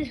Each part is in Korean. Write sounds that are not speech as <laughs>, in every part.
えっ?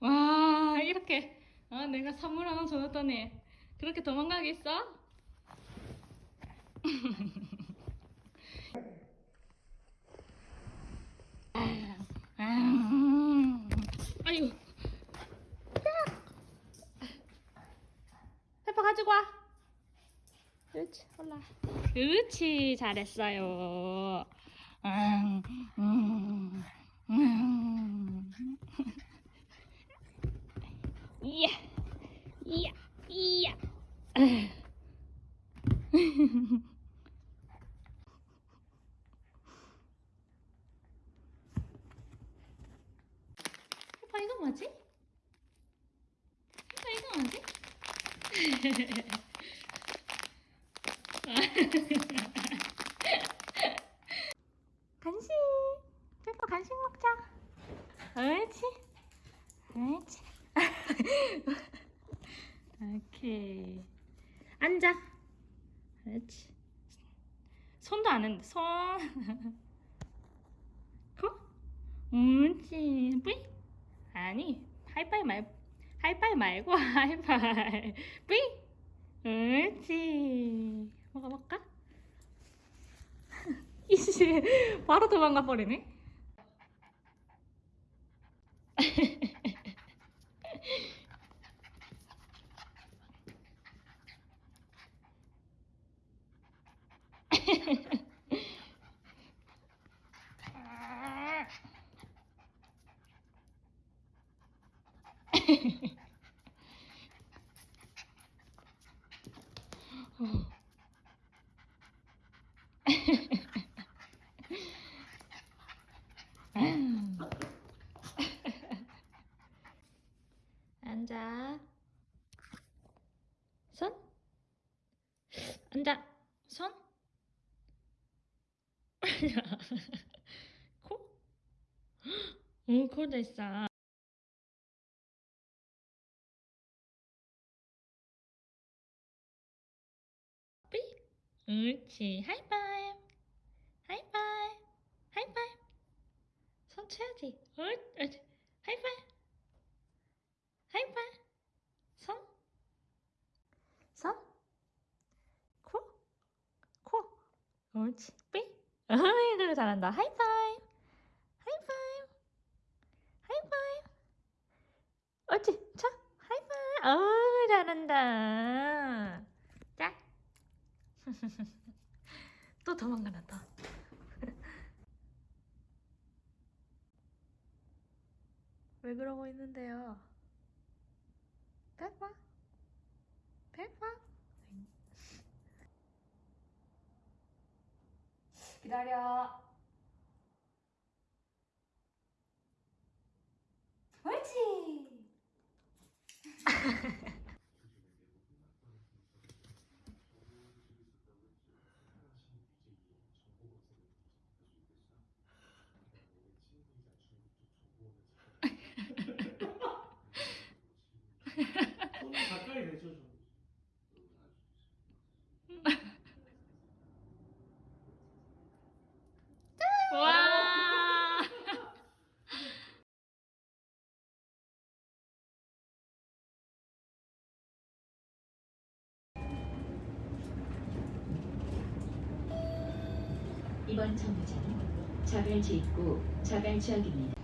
와 이렇게 아 내가 선물 하나 줘놨더니 그렇게 도망가겠어? <laughs> 아유 페퍼 가지고 와 그렇지 올라 그렇지 잘했어요. 이야, 이야, 이야. 이거 뭐지? 이거 뭐지? <laughs> <laughs> 간식. 페퍼 간식 먹자. 옳지. 옳지. <laughs> 오케이. 앉아. 그렇지. 손도 안 했는데, 손. <laughs> 코? 옳지. 뿌이? 아니, 하이파이 말고, 하이파이 말고, 하이파이. 뿌이? 옳지. 먹어볼까? <laughs> 이씨, 바로 도망가 버리네. 앉아. 손. 앉아. 손. <laughs> 코? 오, 코도 있어. 삐. 옳지. 하이파이브. 하이파이브. 하이파이브. 손 쳐야지. 옳, 옳지. 하이파이브. 하이파이브. 손. 손. 코. 코. 옳지. 삐. 어이, 그래 잘한다. 하이파이브. 하이파이브. 하이파이브. 옳지. 쳐. 하이파이브. 어이, 잘한다. 자. <laughs> 또 도망가나 또. <laughs> 왜 그러고 있는데요? 페퍼? 페퍼? 기다 려. 옳 지. 이번 정류장은 자갈지 입구 자갈지역입니다.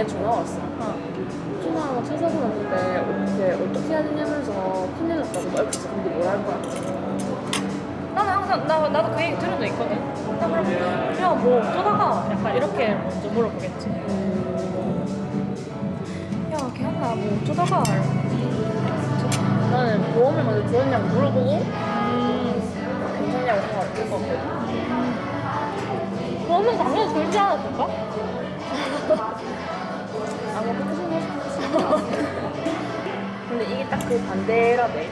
어, 그래서 얘 전화 왔어. 누나가 차 사고 났는데 이렇게 어떻게 해야 되냐면서 큰일 났다고 막 해서 근데 뭐라 할 거야? 나는 항상 나 나도 그 얘기 들은 적 있거든. 나 그럼 그냥 뭐 어쩌다가 약간 이렇게 먼저 물어보겠지. 야 걔한나. 뭐 어쩌다가 나는 보험을 먼저 들었냐고 물어보고 음, 괜찮냐고 생각할 것 같거든. 그러면 당연히 들지 않았을까? <laughs> 근데 이게 딱 그 반대라네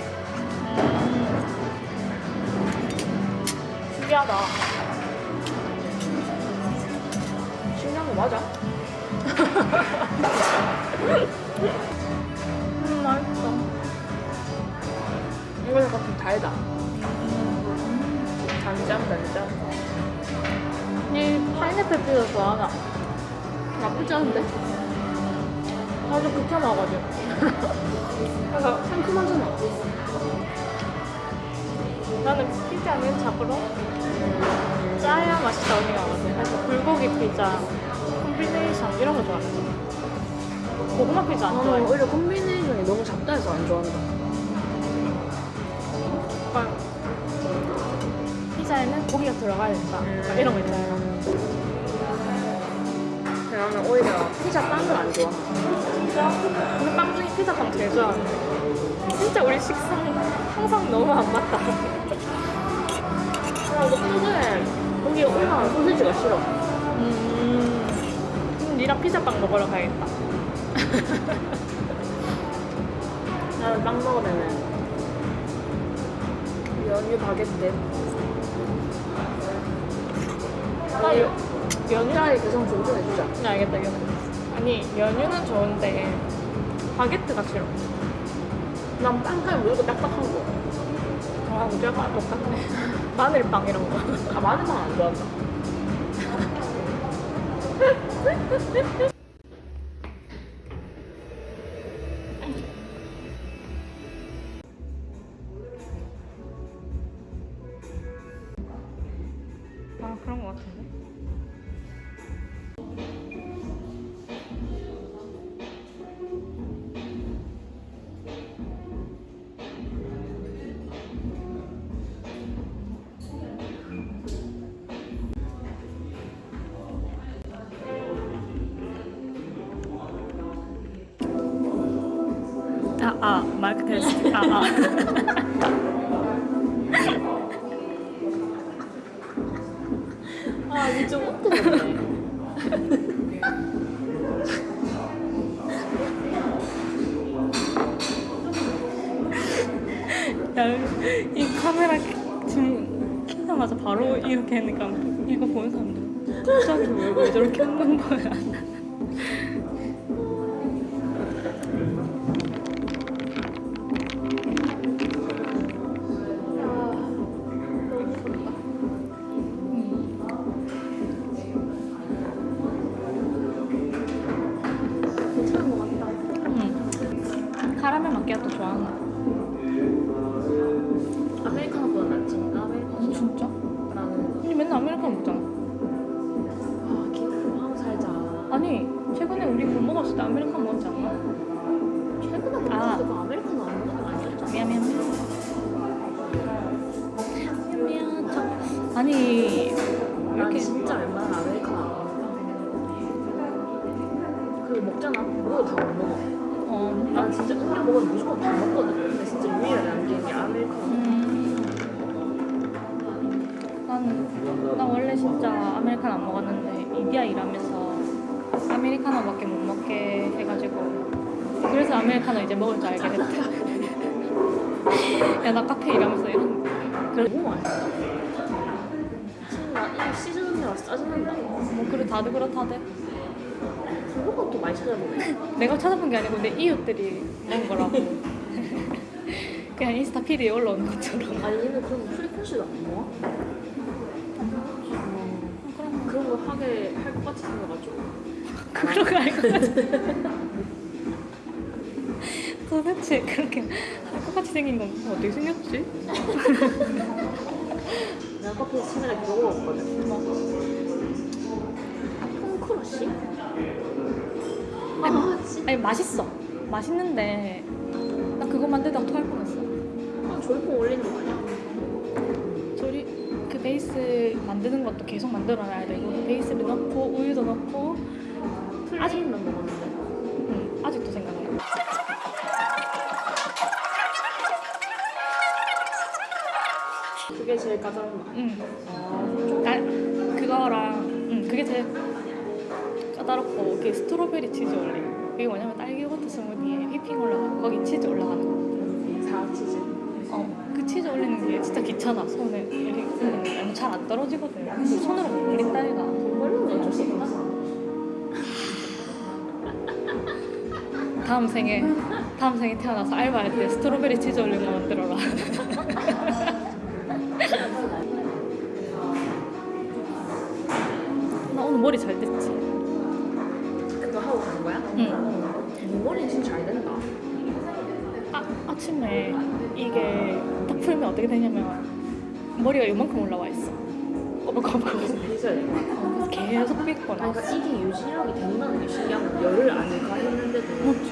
신기하다. 신기한 거 맞아? <laughs> 음 맛있어. 이거 약간 좀 달다 단짠 단짠 이 파인애플 피자 좋아하나? 나쁘지 않은데? 나도 극혐하거든. 약간 상큼하잖아 나는 피자는 잡으러 짜야 맛있다고 생각하거든. 그래서 불고기 피자, 콤비네이션 이런 거 좋아해. 고구마 피자 안 아, 좋아해. 오히려 콤비네이션이 너무 작다 해서 안 좋아한다 약간 피자에는 고기가 들어가야 된다. 막 이런 거 있잖아요. 나는 오히려 피자 빵을 안 좋아 진짜? 근데 빵 중에 피자 빵 제일 좋아하는데. 진짜 우리 식성 항상 너무 안 맞다. 야 이거 평소에 거기에 올라간 소시지가 싫어 음, 그럼 니랑 피자빵 먹으러 가야겠다. <laughs> 나는 빵 먹으면은 연유 바게트 나 여, 연유? 짜리 개성 존중해주자 네, 알겠다, 알겠다. 아니, 연유는 좋은데, 바게트가 싫어. 난 빵까지 물고 딱딱한 거 아, 우리가 똑같네. <laughs> 마늘빵 이런 거. 아, 마늘빵 안 좋아한다. <laughs> <laughs> 아, 아, 마이크 테스트. 아, 이게 좀. 야, 이 카메라 지금 켜자마자 바로 이렇게 하니까 이거 보는 사람들 갑자기 왜, 왜 저렇게 하는 거야? 진짜 먹으면 무조건 다 먹거든. 근데 진짜 유일하게 남기는 게 아메리카노. 음. 난, 난 원래 진짜 아메리카노 안 먹었는데 이디야 일하면서 아메리카노밖에 못 먹게 해가지고 그래서 아메리카노 이제 먹을 줄 알게 됐다. <laughs> 야 나 카페 일하면서 이런 그래 너무 맛있어. 지금 나이 시즌 음료라서 짜증난다. 뭐 그래 다들 그렇다대. 그거가 또 많이 찾아보네. <laughs> 내가 찾아본 게 아니고 내 이웃들이 먹은 거라고. <laughs> 그냥 인스타 피드에 올라오는 것처럼. 아니 얘는 그럼 프리퀀시도 안 모아? 그럼 그런 거 하게 할 것 같이 생겨가지고. <laughs> 그런 거 알고 도대체 그렇게 할것 같이 생긴 건 어떻게 생겼지? 내가 커피에서 최근에 그거 먹었거든. 뭐. 콩크러쉬? 아니, 아. 아니 맛있어. 맛있는데 나 그거 만들다가 토할 뻔했어. 아, 조리퐁 올리는 거 아니야? 조리 그 베이스 만드는 것도 계속 만들어놔야 되고 그 베이스를 넣고 우유도 넣고 plain만 먹었는데. 응, 아직도 생각나. 그게 제일 까다로운 거. 응. 아, 나 그거랑 응, 그게 제일 까다롭고 그게 strawberry 치즈 올림. 그게 뭐냐면 딸기 요거트 스무디에 휘핑 올라가 거기 치즈 올라가는 거. 사치즈. 어, 그 치즈 올리는 게 진짜 귀찮아. 손에 이렇게 올리는 잘안 떨어지거든. 손으로 못 얘가. 돈 벌면 어쩔 수 없다. 다음 생에 다음 생에 태어나서 알바할 때 strawberry 치즈 올린 거 만들어라. <laughs> 아, 아침에 이게 딱 풀면 어떻게 되냐면 머리가 이만큼 올라와 있어. 꼬불꼬불. 그래서 돼. 그래서 계속 아니, 나. 그러니까 이게 유지력이 된다는 게 신기한 거. 열을 안 가했는데도. 맞죠?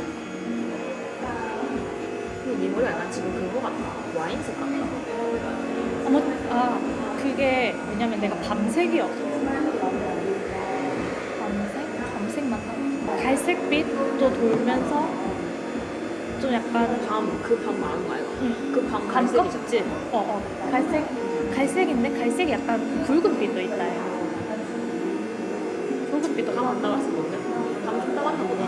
네 머리가 약간 지금 그거 같다. 와인색 같다. 어머, 아 그게 왜냐면 내가 밤색이었어. 밤색? 밤색만 하고. 갈색빛도 돌면서 좀 약간 밤, 그밤 많은 거 알고? 응. 그밤. 감껍질. 어, 어. 갈색, 갈색인데 갈색이 약간 붉은 빛도 있다. 해. 붉은 빛도 밤안 나갔어, 뭔데? 밤좀 나갔나 보다.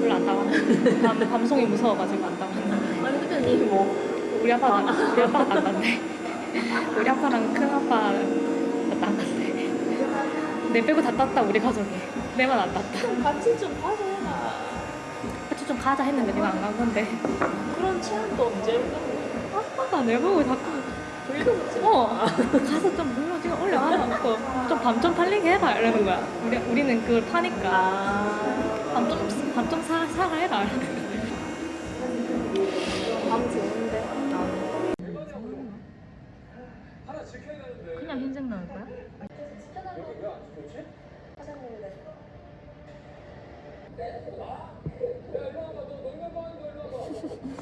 별로 안 나왔는데. 밤, 밤송이 무서워가지고 안 나왔는데. 아니, 근데 니 뭐 우리 아빠는, <laughs> 우리 아빠가 안 났네. 우리 아빠랑 큰 아빠는 안 났네. 내 빼고 다 땄다, 우리 가족이. 내만 안 땄다. 같이 좀. 같이 좀 가자 했는데 내가 안 간 건데. 그런 체험도 언제 거야? 아빠가 내 보고 자꾸 불러먹지 어 가서 좀 물론 지금 올려놔놓고 좀밤 좀 팔리게 해라 이러는 거야 우리, 우리는 그걸 파니까 아, 밤좀 밤좀 사, 사가 해라 밤 좋은데. 그냥 흰색 나올 거야? 네.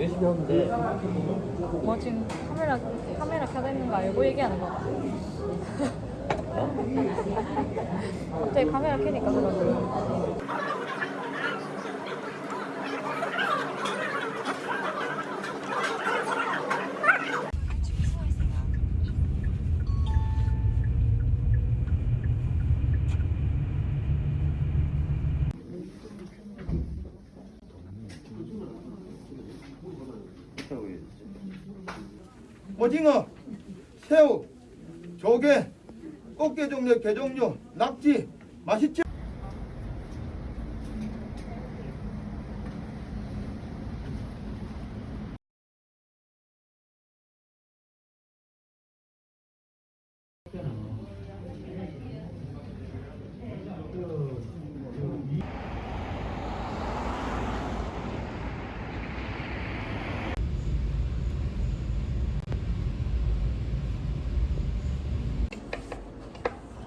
열심히 돼. 뭐 지금 카메라 카메라 켜져 있는 거 알고 얘기하는 거야 갑자기 카메라 켜니까 그러고 오징어, 새우, 조개, 꽃게 종류, 게 종류, 낙지, 맛있지?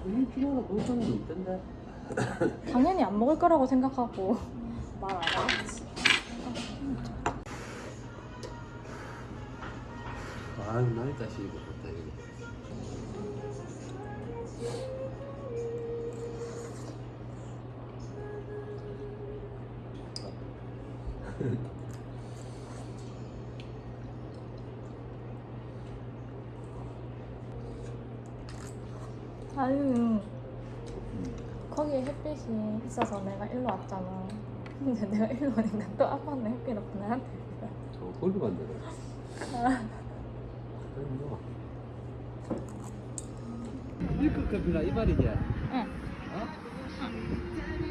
일주일마다 먹는 게 있던데. 당연히 안 먹을 거라고 생각하고 말 안 하지. 아, 많이 다시 이거 봤다 이거. 햇빛이 있어서 내가 일로 왔잖아. 근데 내가 일로 오니까 또 아빠는 햇빛 없고 나한테. 저 거기로 간다네. 밀크 커피나 이 말이지? 응. 어? 마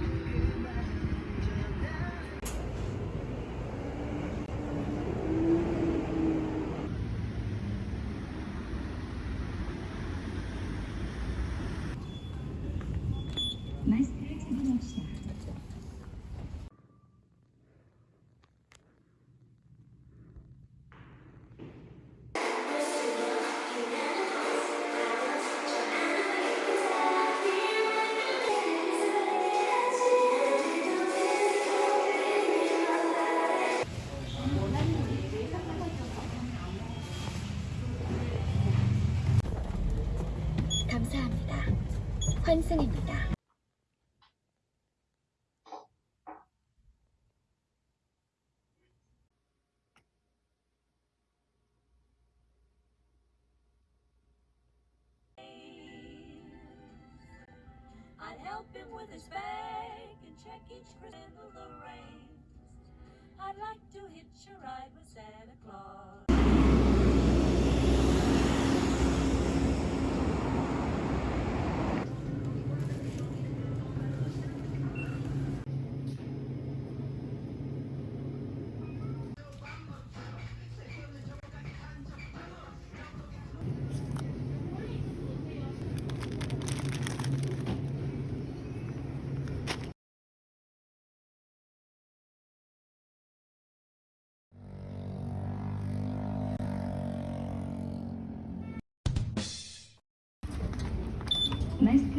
환승입니다.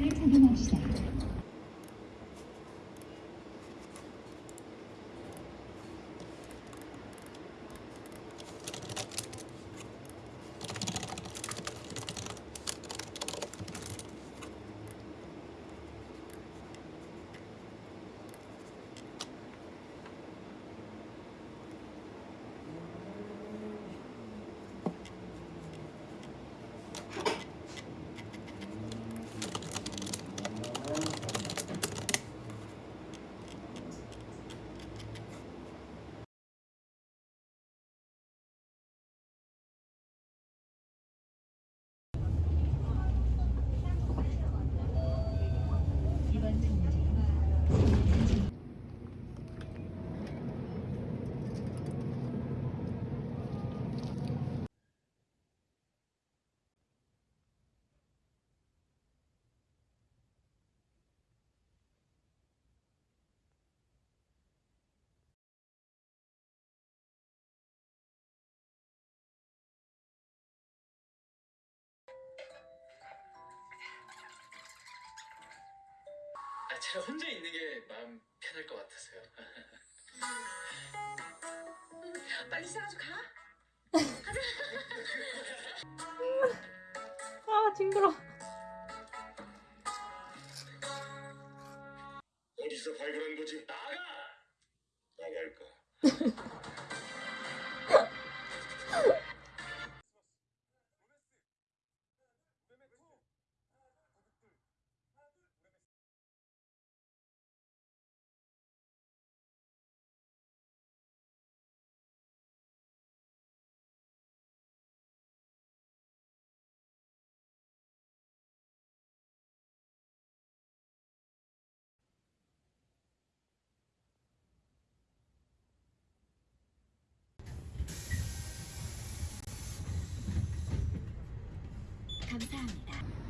마스크를 착용합시다. 이번 승무지는 아, 제가 혼자 있는 게 마음 편할 것 같아서요. <laughs> 빨리 씻어가지고 가. <laughs> 아 징그러. 어디서 발견한 거지? 나가! 나갈까? <laughs> 감사합니다.